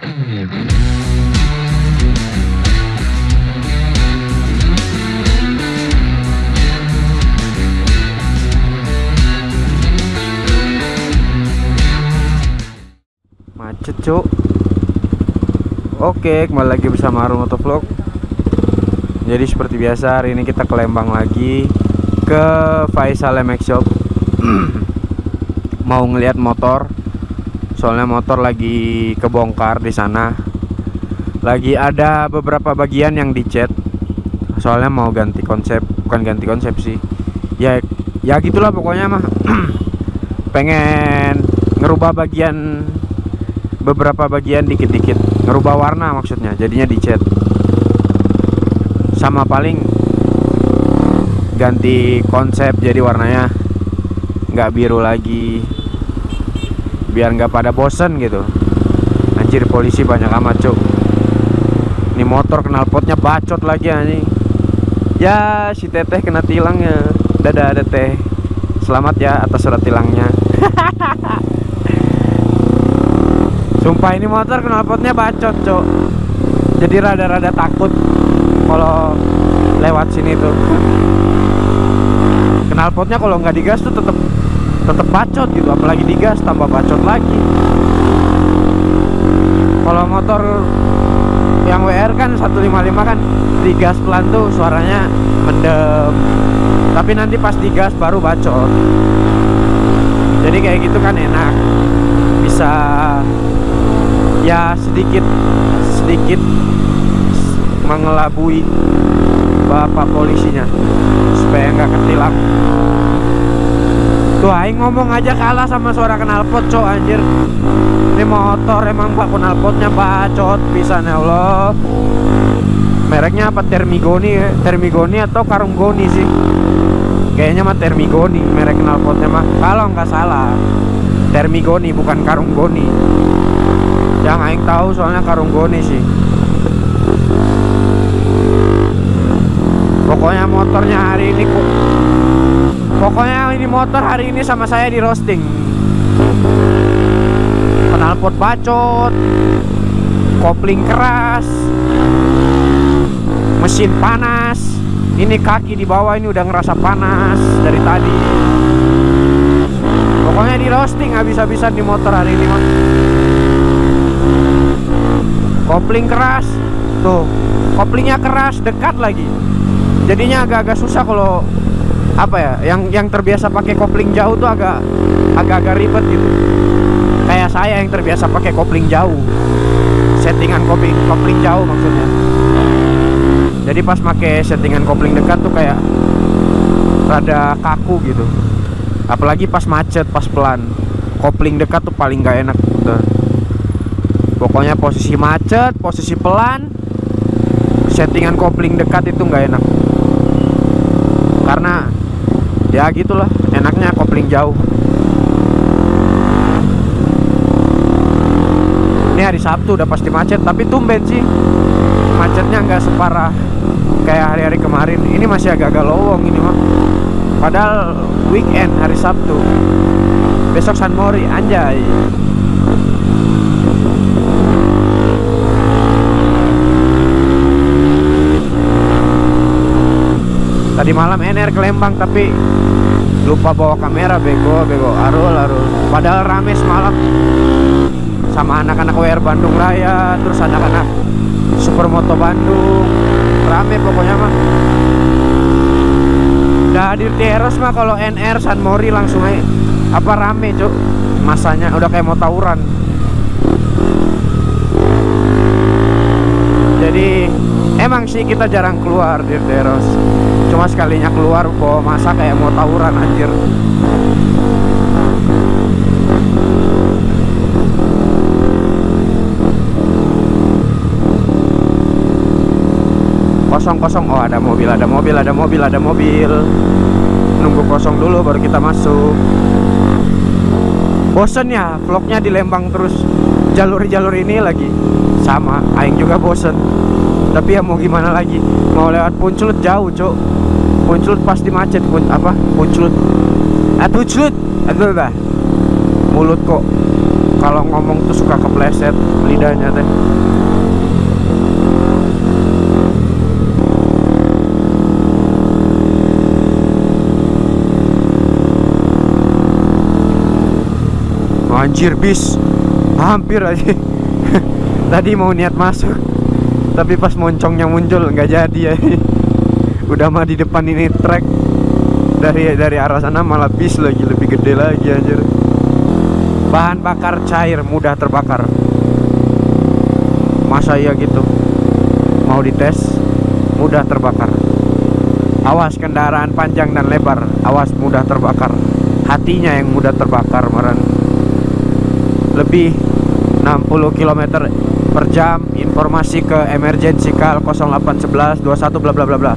macet cuk. Oke kembali lagi bersama Arun Motovlog Jadi seperti biasa hari ini kita ke Lembang lagi Ke Faisal MX Shop. Mau ngeliat motor Soalnya motor lagi kebongkar di sana. Lagi ada beberapa bagian yang dicat. Soalnya mau ganti konsep Bukan ganti konsep sih. Ya ya gitulah pokoknya mah. Pengen ngerubah bagian beberapa bagian dikit-dikit. Ngerubah warna maksudnya jadinya dicat. Sama paling ganti konsep jadi warnanya. Nggak biru lagi biar nggak pada bosen gitu. Anjir polisi banyak amat cuk. Ini motor knalpotnya bacot lagi anjing. Ya si teteh kena tilangnya dadah ada teh selamat ya atas surat tilangnya. Sumpah ini motor knalpotnya bacot cok Jadi rada-rada takut Kalau lewat sini tuh. Knalpotnya kalau nggak digas tuh tetep tetep bacot gitu Apalagi digas tambah bacot lagi. Kalau motor yang WR kan 155 kan Digas pelan tuh suaranya mendem. Tapi nanti pas digas baru bacot. Jadi kayak gitu kan enak. Bisa ya sedikit sedikit mengelabui bapak polisinya supaya nggak ketilang tuh aing ngomong aja kalah sama suara knalpot cok anjir. Ini motor emang pak knalpotnya bacot bisa ya Allah. Mereknya apa Termigoni ya? Termigoni atau Karunggoni sih? Kayaknya mah Termigoni merek knalpotnya mah. Kalau nggak salah Termigoni bukan Karunggoni. Yang aing tahu soalnya karung goni sih. Pokoknya motornya hari ini pokoknya ini motor hari ini sama saya di roasting. Knalpot bacot kopling keras mesin panas. Ini kaki di bawah ini udah ngerasa panas dari tadi. Pokoknya di roasting habis-habisan di motor hari ini mah kopling keras. Tuh koplingnya keras dekat lagi. Jadinya agak-agak susah kalau apa ya yang yang terbiasa pakai kopling jauh tuh agak agak-agak ribet gitu. Kayak saya yang terbiasa pakai kopling jauh. Settingan kopling kopling jauh maksudnya. Jadi pas pakai settingan kopling dekat tuh kayak rada kaku gitu. Apalagi pas macet pas pelan. Kopling dekat tuh paling gak enak tuh pokoknya posisi macet posisi pelan settingan kopling dekat itu nggak enak. Karena ya gitulah. Enaknya kopling jauh. Ini hari Sabtu udah pasti macet tapi tumben sih. Macetnya nggak separah kayak hari-hari kemarin. Ini masih agak-agak lowong ini mah padahal weekend hari Sabtu. Besok San Mori anjay tadi malam NR ke Lembang tapi lupa bawa kamera bego bego. Arul arul. Padahal rame semalam. Sama anak-anak WR Bandung Raya terus anak-anak Supermoto Bandung. Rame pokoknya mah udah hadir teros mah kalau NR San Mori langsung aja. Apa rame cuk? Masanya udah kayak mau tawuran. Jadi emang sih kita jarang keluar di teros cuma sekalinya keluar bawa masa kayak mau tawuran anjir. Kosong kosong oh ada mobil ada mobil ada mobil ada mobil. Nunggu kosong dulu baru kita masuk. Bosen ya vlognya di Lembang terus. Jalur-jalur ini lagi sama Aing juga bosen tapi ya mau gimana lagi? Mau lewat punculut jauh cok punculut pasti macet pun apa? Punculut ah punculut aduh dah mulut kok kalau ngomong tuh suka kepleset lidahnya teh. Anjir bis. Hampir aja. Tadi mau niat masuk tapi pas moncongnya muncul nggak jadi ya. Udah mah di depan ini trek dari dari arah sana malah bis lagi lebih gede lagi anjir. Bahan bakar cair mudah terbakar. Masa iya gitu? Mau dites? Mudah terbakar. Awas kendaraan panjang dan lebar. Awas mudah terbakar. Hatinya yang mudah terbakar meren. Lebih 60 km jam informasi ke emergency call 0811 21 bla bla bla bla.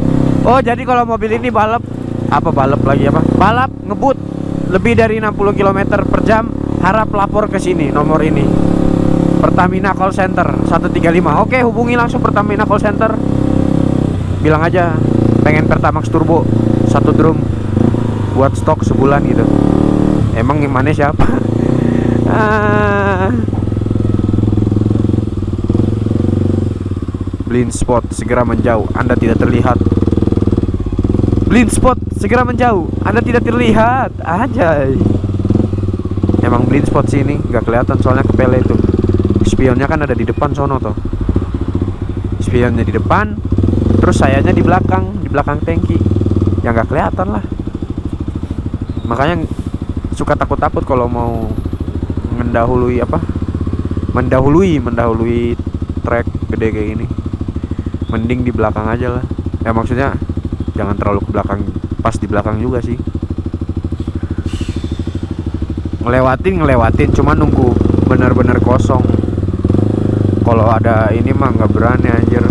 Oh jadi kalau mobil ini balap apa balap lagi apa? Balap ngebut lebih dari 60 km per jam harap lapor ke sini nomor ini. Pertamina call center 135 oke hubungi langsung Pertamina call center. Bilang aja pengen Pertamax turbo satu drum buat stok sebulan gitu. Emang gimana siapa? Ah. Blind spot segera menjauh. Anda tidak terlihat. Blind spot segera menjauh. Anda tidak terlihat. Aja emang blind spot sini nggak kelihatan soalnya kepele itu. Spionnya kan ada di depan sono toh. Spionnya di depan terus sayanya di belakang di belakang tangki. Ya nggak kelihatan lah. Makanya suka takut-takut kalau mau mendahului apa? Mendahului mendahului trek gede kayak gini mending di belakang aja lah. Ya maksudnya jangan terlalu ke belakang pas di belakang juga sih. Ngelewatin ngelewatin cuma nunggu benar-benar kosong. Kalau ada ini mah nggak berani anjir.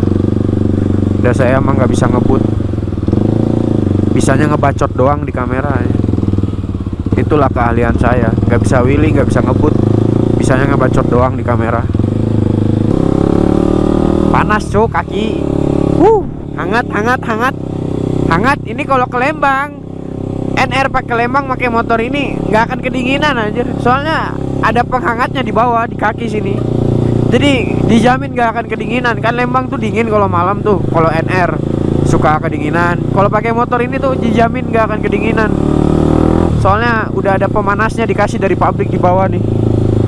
Udah saya mah nggak bisa ngebut. Bisanya ngebacot doang di kamera ya. itulah keahlian saya. Nggak bisa wheeling nggak bisa ngebut. Bisanya ngebacot doang di kamera panas cok kaki. Uh hangat hangat hangat. Hangat ini kalau ke Lembang. NR pakai Lembang pakai motor ini nggak akan kedinginan aja soalnya ada penghangatnya di bawah di kaki sini. Jadi dijamin nggak akan kedinginan. Kan Lembang tuh dingin kalau malam tuh kalau NR suka kedinginan. Kalau pakai motor ini tuh dijamin nggak akan kedinginan. Soalnya udah ada pemanasnya dikasih dari pabrik di bawah nih.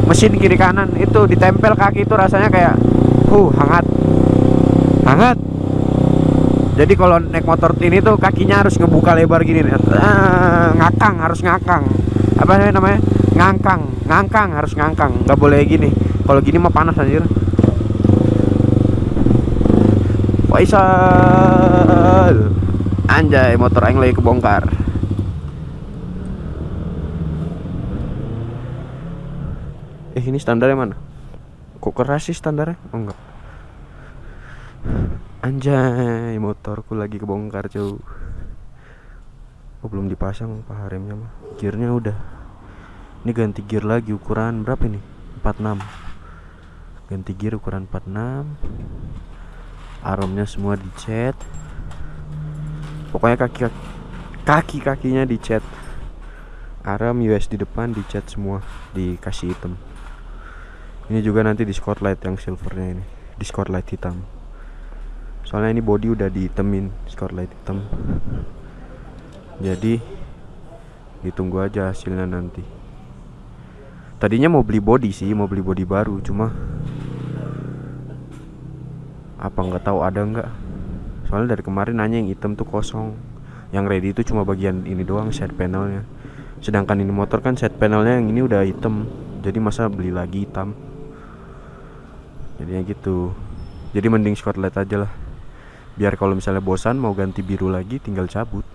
Mesin kiri kanan itu ditempel kaki itu rasanya kayak uh hangat hangat jadi kalau naik motor ini tuh kakinya harus ngebuka lebar gini nih. Ah, ngakang harus ngakang. Apa namanya? Ngangkang ngangkang harus ngangkang. Nggak boleh gini. Kalau gini mah panas anjir. Faisal. Anjay motor aing lagi kebongkar. Eh ini standarnya mana? Kok keras sih standarnya? Oh enggak Anjay, motorku lagi kebongkar cuy. Oh belum dipasang pak remnya mah. Gearnya udah. Ini ganti gear lagi ukuran berapa ini? 46. Ganti gear ukuran 46. Aromnya semua dicat. Pokoknya kaki kaki kakinya dicat. Arm US di depan dicat semua, dikasih hitam. Ini juga nanti di spotlight yang silvernya ini, di spotlight hitam soalnya ini body udah ditemin light hitam. Jadi ditunggu aja hasilnya nanti. Tadinya mau beli body sih mau beli body baru cuma apa nggak tahu ada nggak. Soalnya dari kemarin nanya yang hitam tuh kosong. Yang ready itu cuma bagian ini doang set panelnya. Sedangkan ini motor kan set panelnya yang ini udah hitam. Jadi masa beli lagi hitam? Jadinya gitu. Jadi mending light aja lah biar kalau misalnya bosan mau ganti biru lagi tinggal cabut.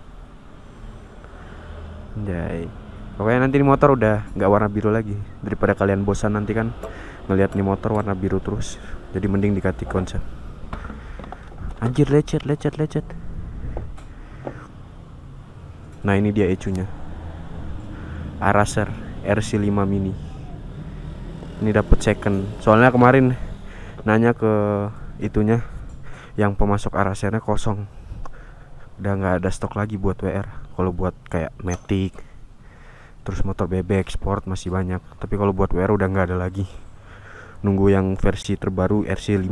Jai pokoknya nanti di motor udah nggak warna biru lagi. Daripada kalian bosan nanti kan ngelihat nih motor warna biru terus. Jadi mending dikati konsep. Anjir lecet lecet lecet. Nah ini dia ecunya. Araser RC5 mini. Ini dapat second. Soalnya kemarin nanya ke itunya yang pemasok arasernya kosong. Udah nggak ada stok lagi buat WR kalau buat kayak Matic terus motor bebek sport masih banyak. Tapi kalau buat WR udah nggak ada lagi. Nunggu yang versi terbaru RC5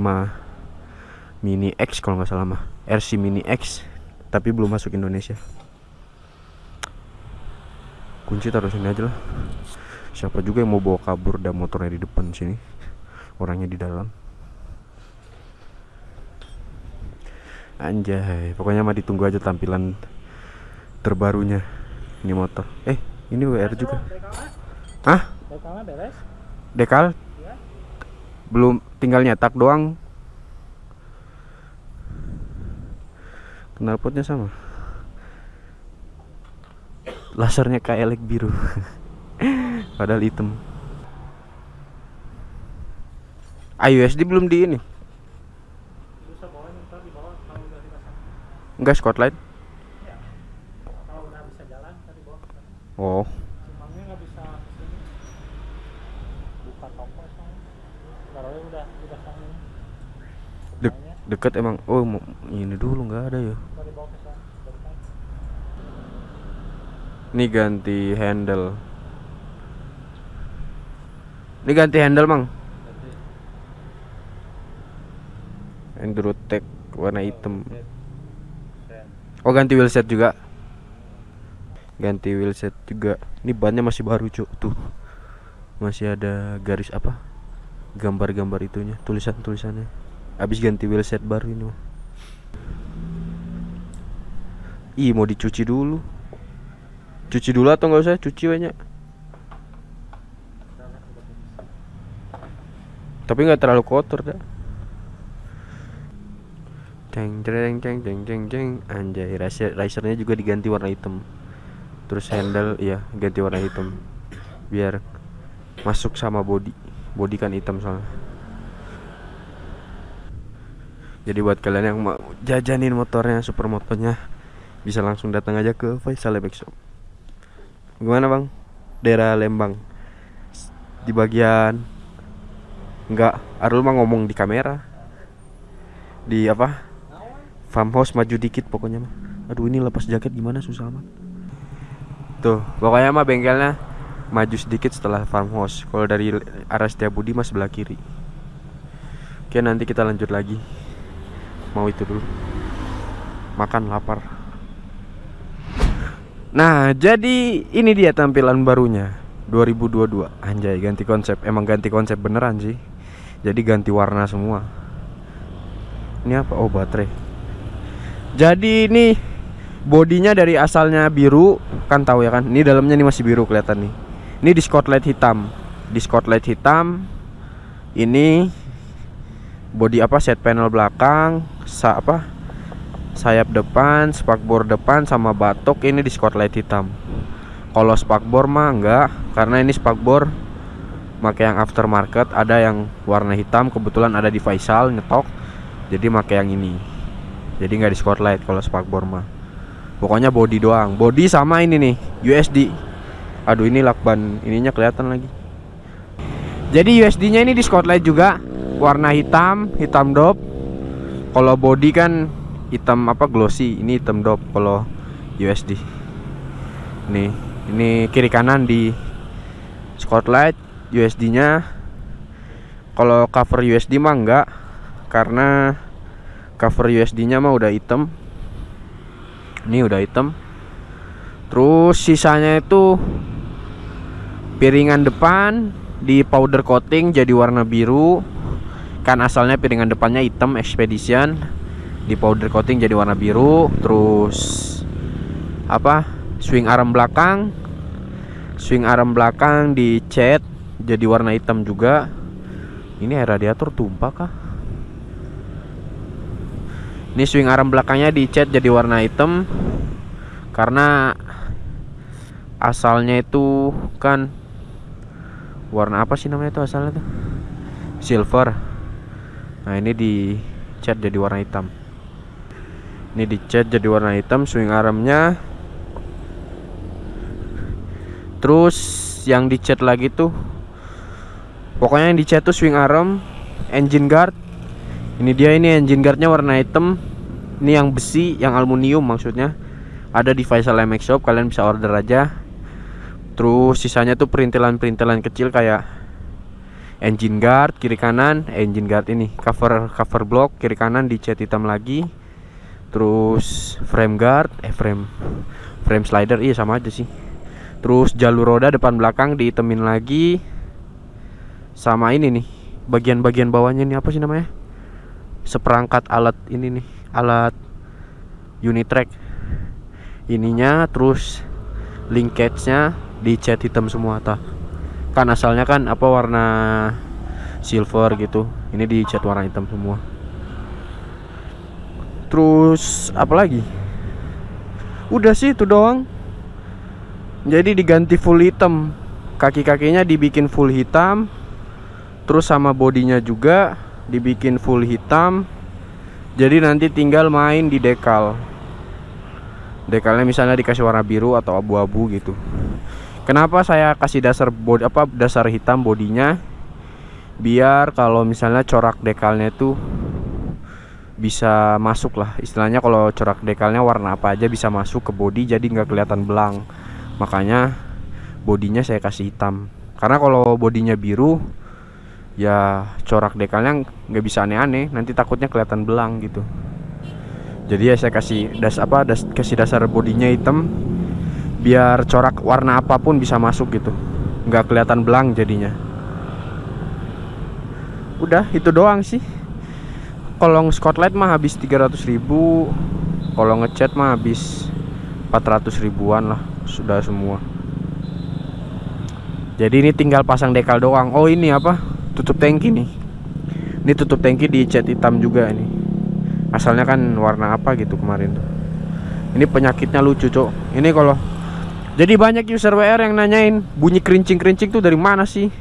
Mini X kalau nggak salah mah. RC Mini X tapi belum masuk Indonesia. Kunci taruh sini aja lah. Siapa juga yang mau bawa kabur dan motornya di depan sini? Orangnya di dalam anjay pokoknya mah ditunggu aja tampilan terbarunya ini motor. Eh ini WR juga. Beres? dekal? Belum tinggal nyetak doang. Knalpotnya sama. Lasernya kayak elek biru. Padahal hitam. IUSD belum di ini Bisa bawa ntar di bawah kalau udah dipasang. enggak spotlight Kalau udah bisa jalan tadi bawa. oh Cumangnya nggak bisa ke sini. Buka toko soalnya. Taruhnya udah udah sang ini. Dek, Cumangnya deket emang oh ini dulu nggak ada ya ke sana. Ini ganti handle ini ganti handle mang Endurotech warna hitam Oh ganti wheelset juga. Ganti wheelset juga. Ini bannya masih baru cuk. Tuh. Masih ada garis apa? Gambar-gambar itunya Tulisan-tulisannya. Abis ganti wheelset baru ini. Ih mau dicuci dulu. Cuci dulu atau nggak usah? Cuci banyak. Tapi nggak terlalu kotor dah Ceng ceng ceng ceng ceng ceng. Anjay racer, racernya juga diganti warna hitam. Terus handle ya ganti warna hitam. Biar masuk sama body. Body kan hitam soalnya. Jadi buat kalian yang mau jajanin motornya super motornya Bisa langsung datang aja ke Faisal Bike Shop. Gimana bang? Daerah Lembang. Di bagian Enggak, Arul mah ngomong di kamera. Di apa? Farmhouse maju dikit pokoknya mah. Aduh ini lepas jaket gimana susah amat. Tuh, pokoknya mah bengkelnya maju sedikit setelah farmhouse. Kalau dari arah Setiabudi mah sebelah kiri. Oke, nanti kita lanjut lagi. Mau itu dulu. Makan lapar. Nah, jadi ini dia tampilan barunya 2022. Anjay, ganti konsep. Emang ganti konsep beneran sih. Jadi ganti warna semua. Ini apa? Oh, baterai. Jadi ini bodinya dari asalnya biru, kan tahu ya kan? Ini dalamnya nih masih biru kelihatan nih. Ini di spotlight hitam. Di spotlight hitam. Ini body apa? Set panel belakang, sa apa? Sayap depan, spakbor depan sama batok ini di spotlight hitam. Kalau spakbor mah enggak, karena ini spakbor pakai yang aftermarket, ada yang warna hitam kebetulan ada di Faisal nyetok. Jadi pakai yang ini jadi nggak di spotlight kalau spakbor mah. Pokoknya body doang. Body sama ini nih USD aduh ini lakban. Ininya kelihatan lagi. Jadi USD nya ini di spotlight juga. Warna hitam hitam dop kalau body kan hitam apa glossy. Ini hitam dop kalau USD nih ini kiri kanan di spotlight USD nya kalau cover USD mah enggak karena cover USD-nya mah udah hitam. Ini udah hitam. Terus sisanya itu piringan depan di powder coating jadi warna biru. Kan asalnya piringan depannya hitam Expedition. Di powder coating jadi warna biru. Terus apa? Swing arm belakang. Swing arm belakang dicat jadi warna hitam juga. Ini radiator tumpah kah? Ini swing arm belakangnya dicat jadi warna hitam karena asalnya itu kan warna apa sih namanya itu asalnya tuh? Silver. Nah, ini dicat jadi warna hitam. Ini dicat jadi warna hitam swing armnya. Terus yang dicat lagi tuh pokoknya yang dicat tuh swing arm, engine guard, ini dia ini engine guardnya warna hitam ini yang besi yang aluminium maksudnya. Ada di Faisal MX Shop kalian bisa order aja. Terus sisanya tuh perintilan-perintilan kecil kayak engine guard kiri kanan engine guard ini cover cover block kiri kanan dicat hitam lagi. Terus frame guard eh frame frame slider iya sama aja sih. Terus jalur roda depan belakang dihitemin lagi. Sama ini nih bagian-bagian bawahnya ini apa sih namanya? Seperangkat alat ini nih alat unit track ininya terus linkage-nya dicat hitam semua ta. Kan asalnya kan apa warna silver gitu. Ini dicat warna hitam semua. Terus apa lagi? Udah sih itu doang. Jadi diganti full hitam. Kaki-kakinya dibikin full hitam. Terus sama bodinya juga dibikin full hitam jadi nanti tinggal main di dekal. Dekalnya misalnya dikasih warna biru atau abu-abu gitu. Kenapa saya kasih dasar body apa dasar hitam bodinya? Biar kalau misalnya corak dekalnya itu bisa masuk lah. Istilahnya kalau corak dekalnya warna apa aja bisa masuk ke body jadi nggak kelihatan belang. Makanya bodinya saya kasih hitam. Karena kalau bodinya biru ya corak dekalnya nggak bisa aneh-aneh nanti takutnya kelihatan belang gitu. Jadi ya saya kasih das apa das, kasih dasar bodinya hitam biar corak warna apa pun bisa masuk gitu. Nggak kelihatan belang jadinya. Udah itu doang sih. Kolong Scotland mah habis 300 ribu kalau ngecat mah habis 400 ribuan lah sudah semua. Jadi ini tinggal pasang dekal doang. Oh ini apa tutup tangki nih. Ini tutup tangki dicat hitam juga ini. Asalnya kan warna apa gitu kemarin tuh. Ini penyakitnya lucu cok. Ini kalau jadi banyak user WR yang nanyain bunyi kerincing-kerincing tuh dari mana sih?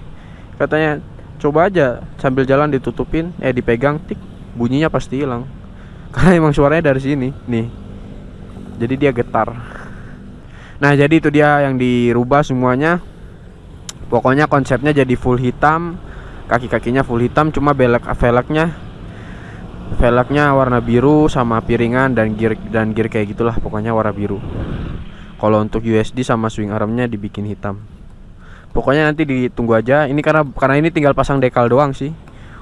Katanya coba aja sambil jalan ditutupin eh dipegang tik bunyinya pasti hilang. Karena emang suaranya dari sini nih. Jadi dia getar. Nah jadi itu dia yang dirubah semuanya. Pokoknya konsepnya jadi full hitam kaki-kakinya full hitam cuma belak velgnya velgnya warna biru sama piringan dan gear dan gear kayak gitulah pokoknya warna biru. Kalau untuk USD sama swing armnya dibikin hitam. Pokoknya nanti ditunggu aja. Ini karena karena ini tinggal pasang dekal doang sih.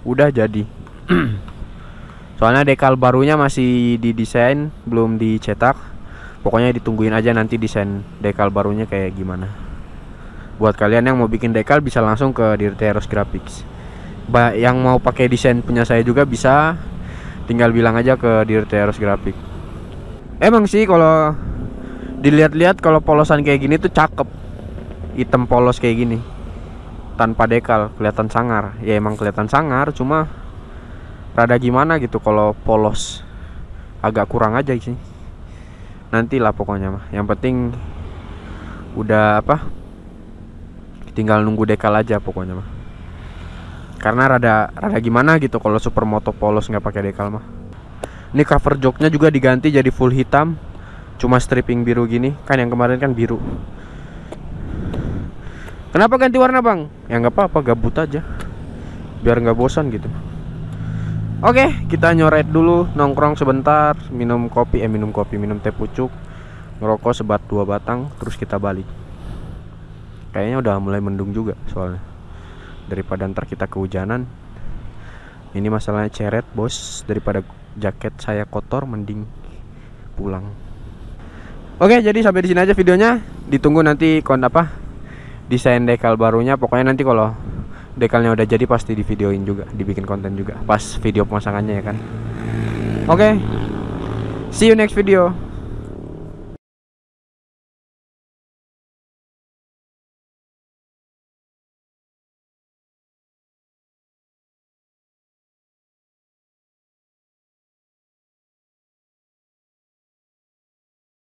Udah jadi. Soalnya dekal barunya masih didesain belum dicetak. Pokoknya ditungguin aja nanti desain dekal barunya kayak gimana. Buat kalian yang mau bikin dekal bisa langsung ke Dirteros Graphics. ba yang mau pakai desain punya saya juga bisa. Tinggal bilang aja ke Dirteros Graphics emang sih kalau dilihat-lihat kalau polosan kayak gini tuh cakep. Hitam polos kayak gini. Tanpa dekal kelihatan sangar. Ya emang kelihatan sangar cuma rada gimana gitu kalau polos. Agak kurang aja sih. Nantilah pokoknya mah. Yang penting udah apa? Tinggal nunggu dekal aja pokoknya mah karena rada rada gimana gitu kalau supermoto polos nggak pakai dekal mah. Ini cover joknya juga diganti jadi full hitam cuma stripping biru gini. Kan yang kemarin kan biru. Kenapa ganti warna bang? Ya nggak apa-apa gabut aja. Biar nggak bosan gitu. Oke, kita nyoret dulu, nongkrong sebentar, minum kopi, eh minum kopi, minum teh pucuk, ngerokok sebat dua batang, terus kita balik. Kayaknya udah mulai mendung juga soalnya. Daripada ntar kita kehujanan. Ini masalahnya ceret, bos. Daripada jaket saya kotor, mending pulang. Oke, jadi sampai di sini aja videonya. Ditunggu nanti kon apa? Desain dekal barunya. Pokoknya nanti kalau dekalnya udah jadi pasti di videoin juga dibikin konten juga pas video pemasangannya ya kan oke see you next video